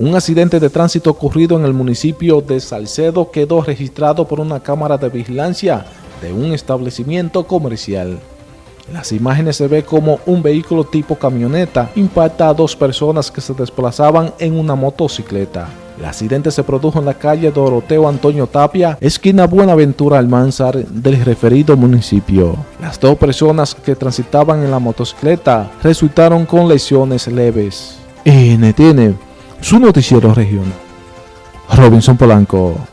Un accidente de tránsito ocurrido en el municipio de Salcedo quedó registrado por una cámara de vigilancia de un establecimiento comercial. En las imágenes se ve como un vehículo tipo camioneta impacta a dos personas que se desplazaban en una motocicleta. El accidente se produjo en la calle Doroteo Antonio Tapia, esquina Buenaventura Almanzar del referido municipio. Las dos personas que transitaban en la motocicleta resultaron con lesiones leves. NTN, su noticiero regional. Robinson Polanco.